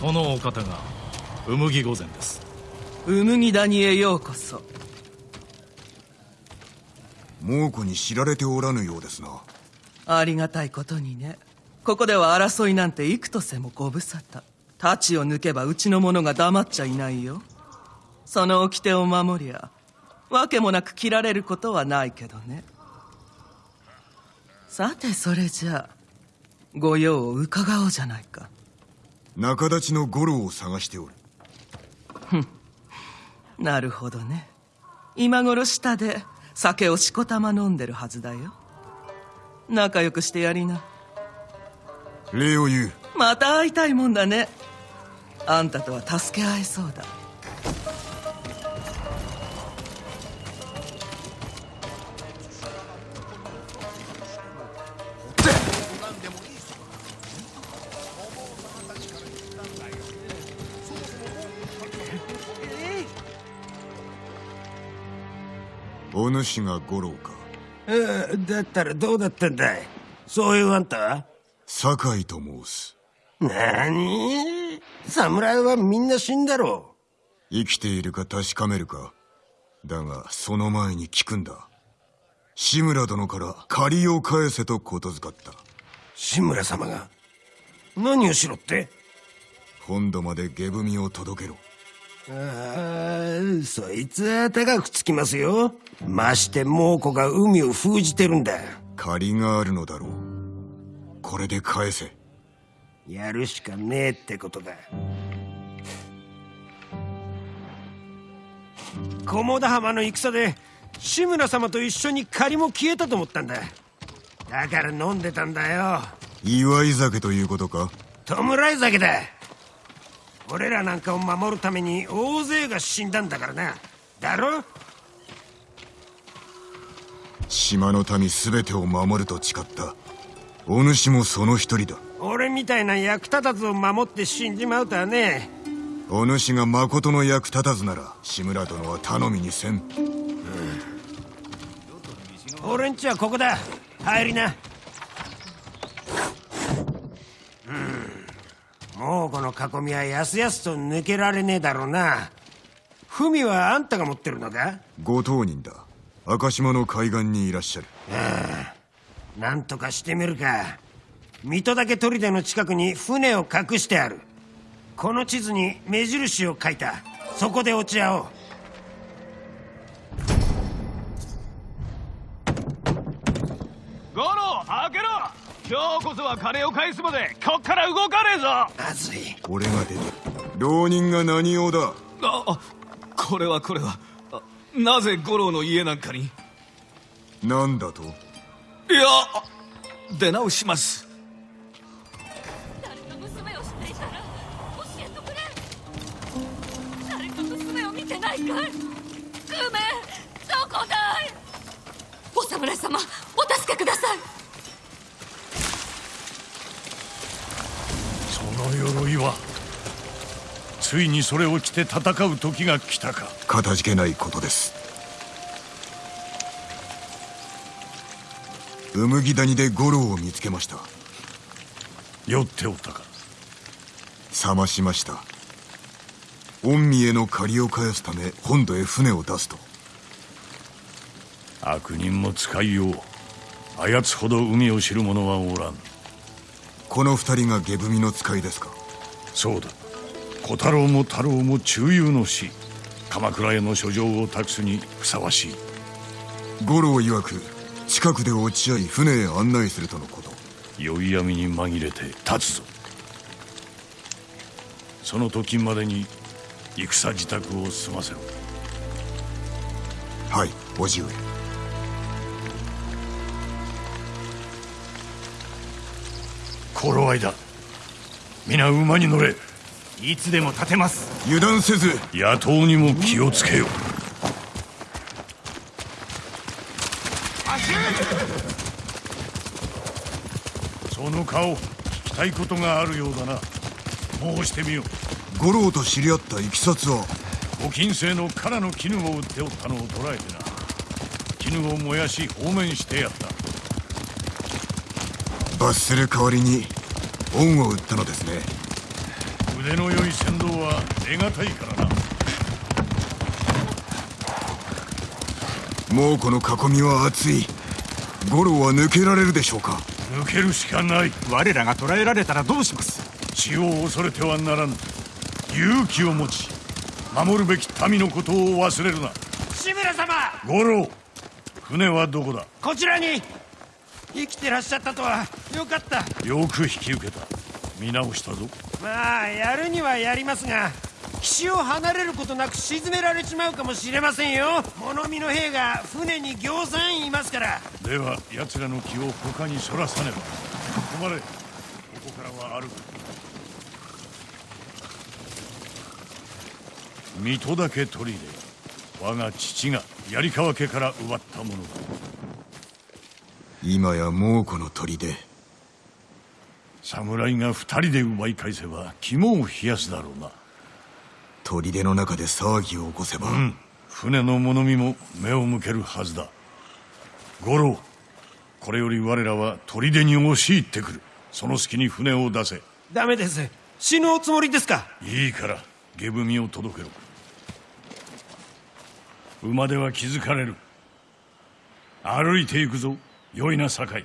このお方がうむぎ御前です。うむぎ谷へようこそ。猛虎に知られておらぬようですな。ありがたいことにね。ここでは争いなんて幾とせもご無沙汰。太刀を抜けばうちの者が黙っちゃいないよ。その掟を守りゃわけもなく切られることはないけどね。さてそれじゃあご用を伺おうじゃないか仲立ちの五郎を探しておる。なるほどね。今頃下で酒をしこたま飲んでるはずだよ。仲良くしてやりな。礼を言う。また会いたいもんだね。あんたとは助け合えそうだお主が五郎か？えだったらどうだったんだい？そういうあんたは？酒井と申す。なに侍はみんな死んだろ生きているか確かめるか。だがその前に聞くんだ。志村殿から借りを返せとことづかった。志村様が何をしろって？本土まで下踏を届けろああそいつは高くつきますよ。まして猛虎が海を封じてるんだ。借りがあるのだろう。これで返せ。やるしかねえってことだ。菰田浜の戦で志村様と一緒に借りも消えたと思ったんだ。だから飲んでたんだよ。祝い酒ということか？弔い酒だ俺らなんかを守るために大勢が死んだんだからな。だろ？島の民全てを守ると誓った。お主もその一人だ。俺みたいな役立たずを守って死んじまうとはね。お主が誠の役立たずなら志村殿は頼みにせん。俺んちはここだ。入りなうんもうこの囲みはやすやすと抜けられねえだろうな。文はあんたが持ってるのか？ご当人だ。赤島の海岸にいらっしゃる。なんとかしてみるか。水戸岳砦の近くに船を隠してある。この地図に目印を書いた。そこで落ち合おう今日こそは金を返すまでこっから動かねえぞ。まずい。俺が出て浪人が何用だ？ああこれはこれは。あなぜ五郎の家なんかに？何だと？いや出直します。誰か娘を知っていたら教えてくれ。誰か娘を見てないかい。グメどこだい。お侍様お助けくださいその鎧はついにそれを着て戦う時が来たか。かたじけないことです。うむぎ谷で五郎を見つけました。酔っておったか。冷ましました。御身への借りを返すため本土へ船を出すと。悪人も使いよう。あやつほど海を知る者はおらんこの二人が下踏みの使いですか？そうだ。小太郎も太郎も中遊の死。鎌倉への書状を託すにふさわしい。五郎曰く近くで落ち合い船へ案内するとのこと。宵闇に紛れて立つぞ。その時までに戦自宅を済ませろ。はい叔父上頃合いだ。皆馬に乗れ。いつでも立てます。油断せず。野党にも気をつけよ。その顔聞きたいことがあるようだな。申してみよ五郎と知り合ったいきさつはご金星の唐の絹を売っておったのを捕らえてな。絹を燃やし放免してやった罰する代わりに恩を売ったのですね。腕の良い船頭は得難いからな。猛虎の囲みは厚い。五郎は抜けられるでしょうか。抜けるしかない。我らが捕らえられたらどうします？血を恐れてはならぬ。勇気を持ち守るべき民のことを忘れるな。志村様！五郎船はどこだ？こちらに生きてらっしゃったとは。よかった。よく引き受けた。見直したぞ。まあやるにはやりますが岸を離れることなく沈められちまうかもしれませんよ。物見の兵が船に行さんいますから。では奴らの気を他にそらさねば。止まれ。ここからは歩く。水戸だけ取りで我が父が槍川家から奪ったものだ今や猛虎の砦。侍が二人で奪い返せば肝を冷やすだろうな。砦の中で騒ぎを起こせば、うん。船の物見も目を向けるはずだ。五郎これより我らは砦に押し入ってくる。その隙に船を出せ。ダメです。死ぬおつもりですか？いいから下踏みを届けろ。馬では気づかれる。歩いていくぞ良いな酒井。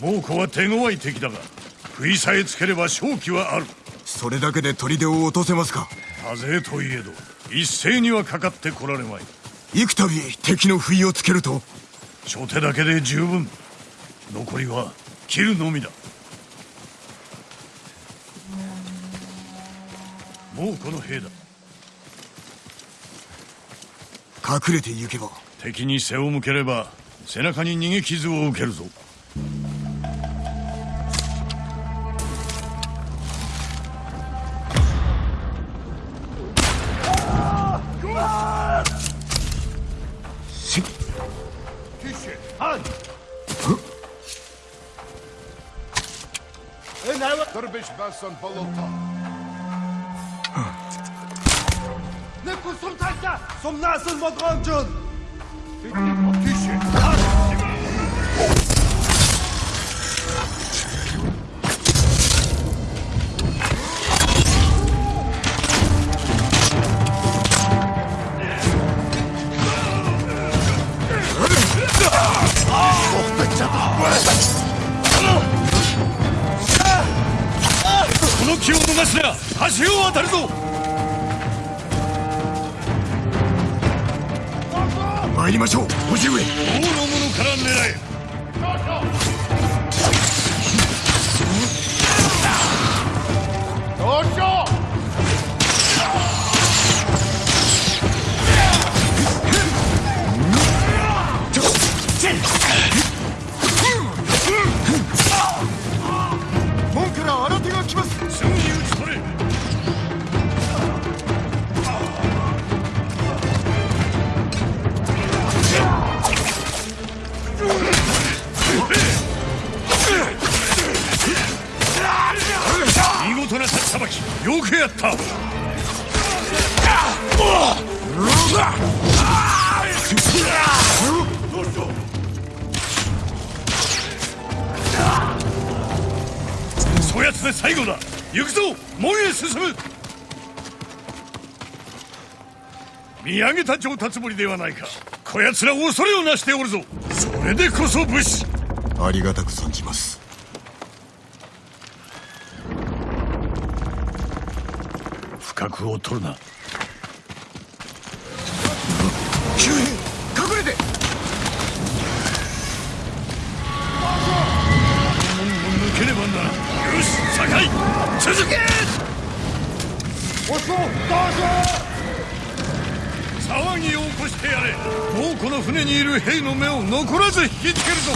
猛虎は手強い敵だが食いさえつければ勝機はある。それだけで砦を落とせますか？多勢といえど一斉にはかかってこられまい。幾度敵の不意をつけると？初手だけで十分。残りは切るのみだ。もうこの兵だ。隠れて行けば？敵に背を向ければ背中に逃げ傷を受けるぞ Nelson Bolota. Nefkusum taşa! Som nasil modron džun! そやつで最後だ。行くぞ。門へ進む。見上げた上達ぶりではないか。こやつら恐れをなしておるぞ。それでこそ武士。ありがたく存じます。不覚を取るな。隠れて。抜けねばならん。よし酒井続け。騒ぎを起こしてやれ。もうこの船にいる兵の目を残らず引きつけるぞ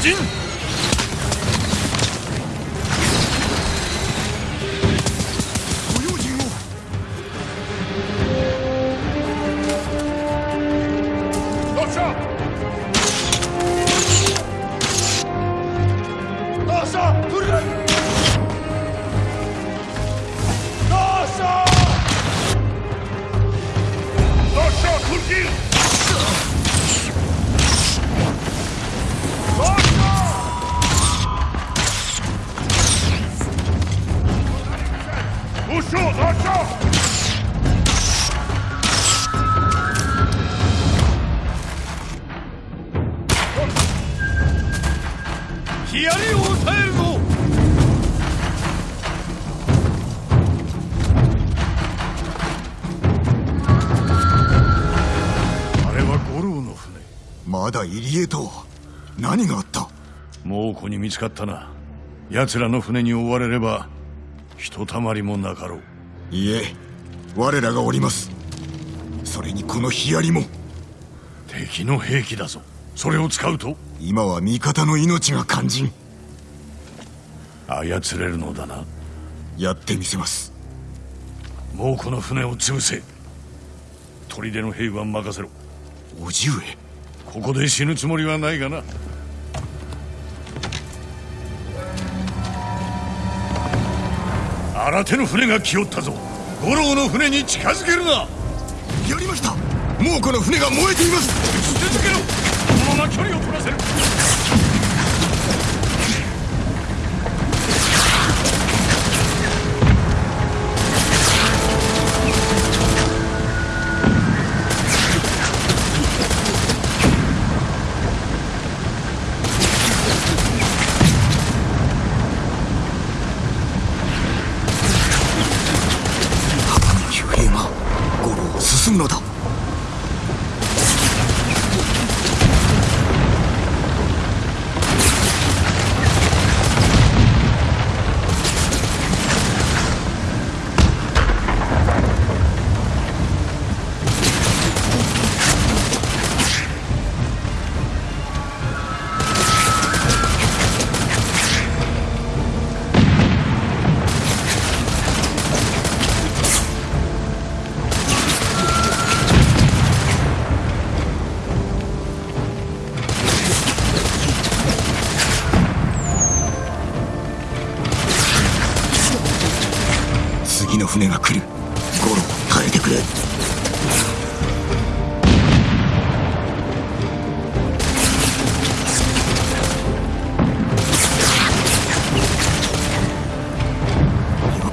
陣に見つかったな。奴らの船に追われればひとたまりもなかろう。いえ我らがおります。それにこのヒヤリも。敵の兵器だぞ。それを使うと。今は味方の命が肝心。操れるのだな。やってみせます。猛虎の船を潰せ。砦の兵は任せろ。叔父上。ここで死ぬつもりはないがな新手の船が来よったぞ。五郎の船に近づけるな。やりました。もうこの船が燃えています。続けろ。このまま距離を取らせる郎を進むのだ船が来る。五郎耐えてくれ。よ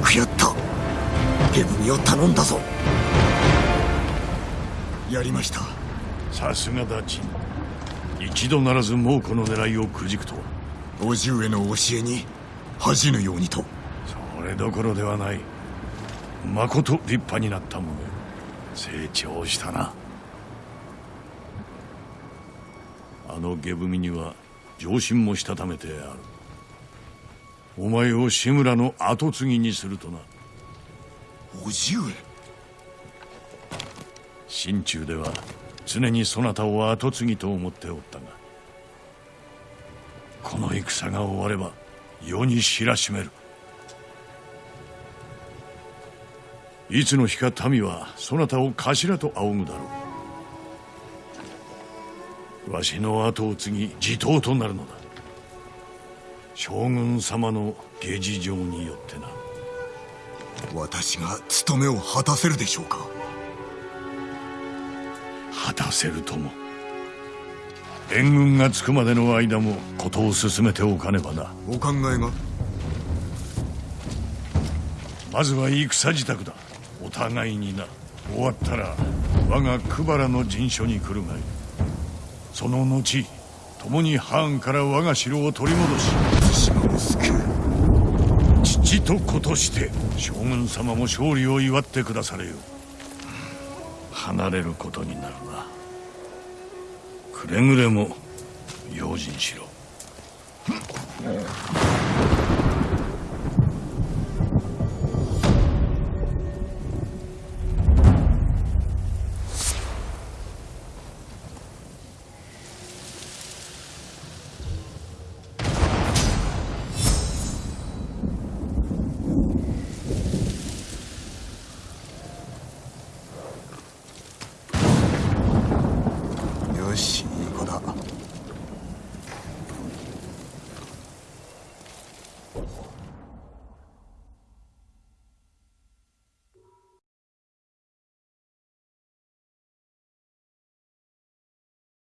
くやった。ゲブミを頼んだぞ。やりました。さすがだち一度ならず猛虎の狙いをくじくとは。叔父上の教えに恥じぬようにと。それどころではないまこと立派になったものよ。成長したな。あの下踏みには上心もしたためてある。お前を志村の跡継ぎにするとな。叔父上。心中では常にそなたを跡継ぎと思っておったがこの戦が終われば世に知らしめるいつの日か民はそなたを頭と仰ぐだろう。わしの後を継ぎ地頭となるのだ。将軍様の下事情によってな。私が務めを果たせるでしょうか？果たせるとも。援軍が着くまでの間も事を進めておかねばな。お考えが？まずは戦支度だお互いにな。終わったら我が久原の陣所に来るがいい。その後共に藩から我が城を取り戻し島を救う父と子として将軍様も勝利を祝ってくだされよ。離れることになるなくれぐれも用心しろ。